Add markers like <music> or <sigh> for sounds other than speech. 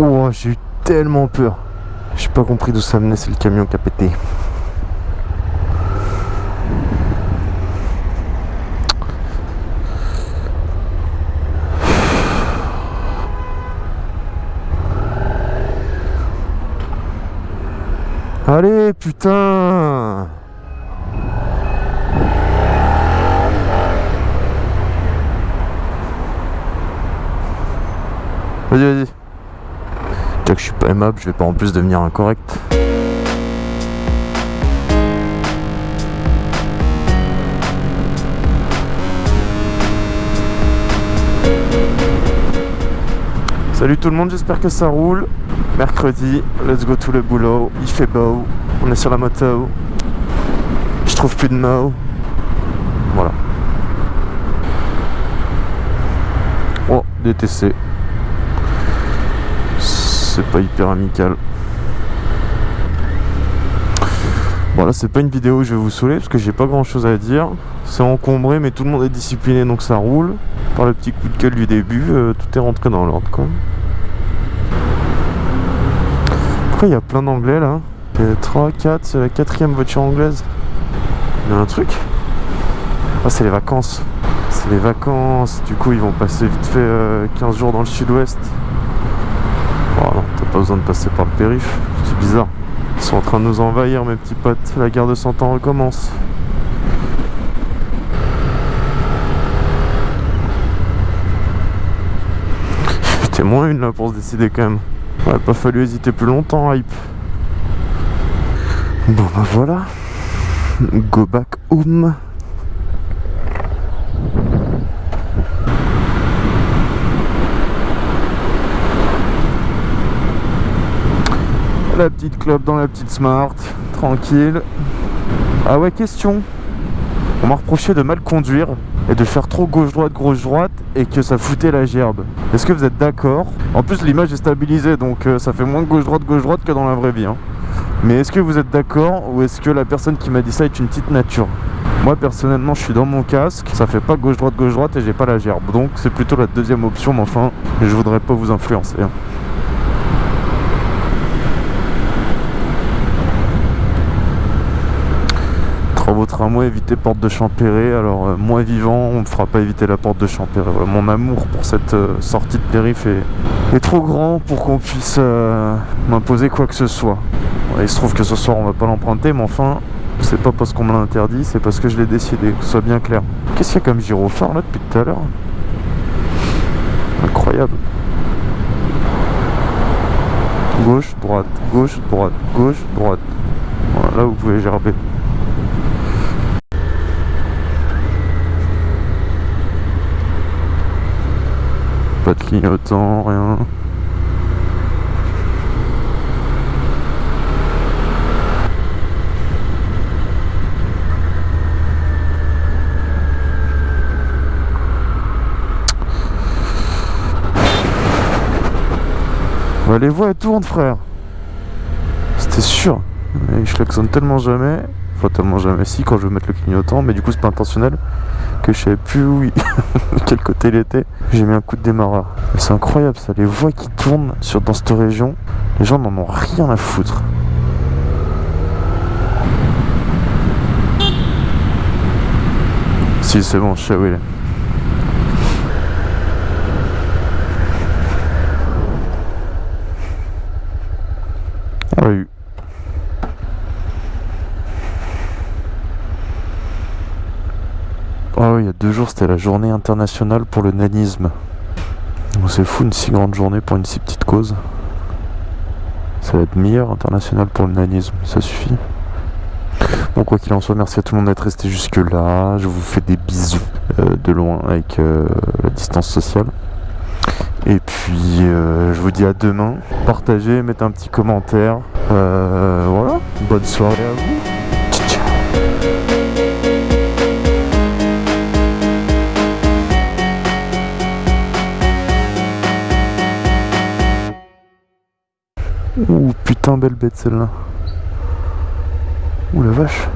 Oh, j'ai eu tellement peur. J'ai pas compris d'où ça venait, c'est le camion qui a pété. Allez, putain Vas-y, vas-y. Que je suis pas aimable, je vais pas en plus devenir incorrect. Salut tout le monde, j'espère que ça roule. Mercredi, let's go to le boulot. Il fait beau, on est sur la moto. Je trouve plus de mots. Voilà. Oh, DTC. C'est pas hyper amical. Bon c'est pas une vidéo où je vais vous saouler parce que j'ai pas grand chose à dire. C'est encombré mais tout le monde est discipliné donc ça roule. Par le petit coup de gueule du début, euh, tout est rentré dans l'ordre quoi. Après il y a plein d'anglais là. 3, 4, c'est la quatrième voiture anglaise. Il y a un truc? Ah c'est les vacances. C'est les vacances. Du coup ils vont passer vite fait 15 euh, jours dans le sud-ouest. Pas besoin de passer par le périph'. C'est bizarre. Ils sont en train de nous envahir mes petits potes. La guerre de 100 ans recommence. <laughs> C'était moins une là pour se décider quand même. Ouais, pas fallu hésiter plus longtemps, hype. Bon bah voilà. Go back home. La petite club dans la petite smart, tranquille. Ah ouais, question. On m'a reproché de mal conduire et de faire trop gauche-droite, gauche-droite et que ça foutait la gerbe. Est-ce que vous êtes d'accord? En plus, l'image est stabilisée donc euh, ça fait moins gauche-droite, gauche-droite que dans la vraie vie. Hein. Mais est-ce que vous êtes d'accord ou est-ce que la personne qui m'a dit ça est une petite nature? Moi personnellement je suis dans mon casque, ça fait pas gauche-droite, gauche-droite et j'ai pas la gerbe. Donc c'est plutôt la deuxième option mais enfin je voudrais pas vous influencer. Hein. Travaux tramway, éviter porte de Champéret. Alors, euh, moi vivant, on me fera pas éviter la porte de Champéret. mon amour pour cette euh, sortie de périph' est, trop grand pour qu'on puisse euh, m'imposer quoi que ce soit. il se trouve que ce soir, on va pas l'emprunter, mais enfin, c'est pas parce qu'on me l'a interdit, c'est parce que je l'ai décidé, soit bien clair. Qu'est-ce qu'il y a comme gyrophare là depuis tout à l'heure? Incroyable. Gauche, droite, gauche, droite, gauche, droite. Voilà, là vous pouvez gerber. Pas de clignotant, rien. les voies elles tournent frère. C'était sûr. Et je klaxonne tellement jamais Enfin tellement jamais si quand je veux mettre le clignotant Mais du coup c'est pas intentionnel Que je savais plus où <laughs> quel côté il était. J'ai mis un coup de démarreur. C'est incroyable ça. Les voies qui tournent sur, dans cette région Les gens n'en ont rien à foutre. Si c'est bon je sais où il est Ah oui, il y a deux jours, c'était la journée internationale pour le nanisme. C'est fou, une si grande journée pour une si petite cause. Ça va être meilleur international pour le nanisme, ça suffit. Bon, quoi qu'il en soit, merci à tout le monde d'être resté jusque là. Je vous fais des bisous euh, de loin avec euh, la distance sociale. Et puis, euh, je vous dis à demain. Partagez, mettez un petit commentaire. voilà, bonne soirée à vous. Ouh, putain, belle bête celle-là. Ouh la vache.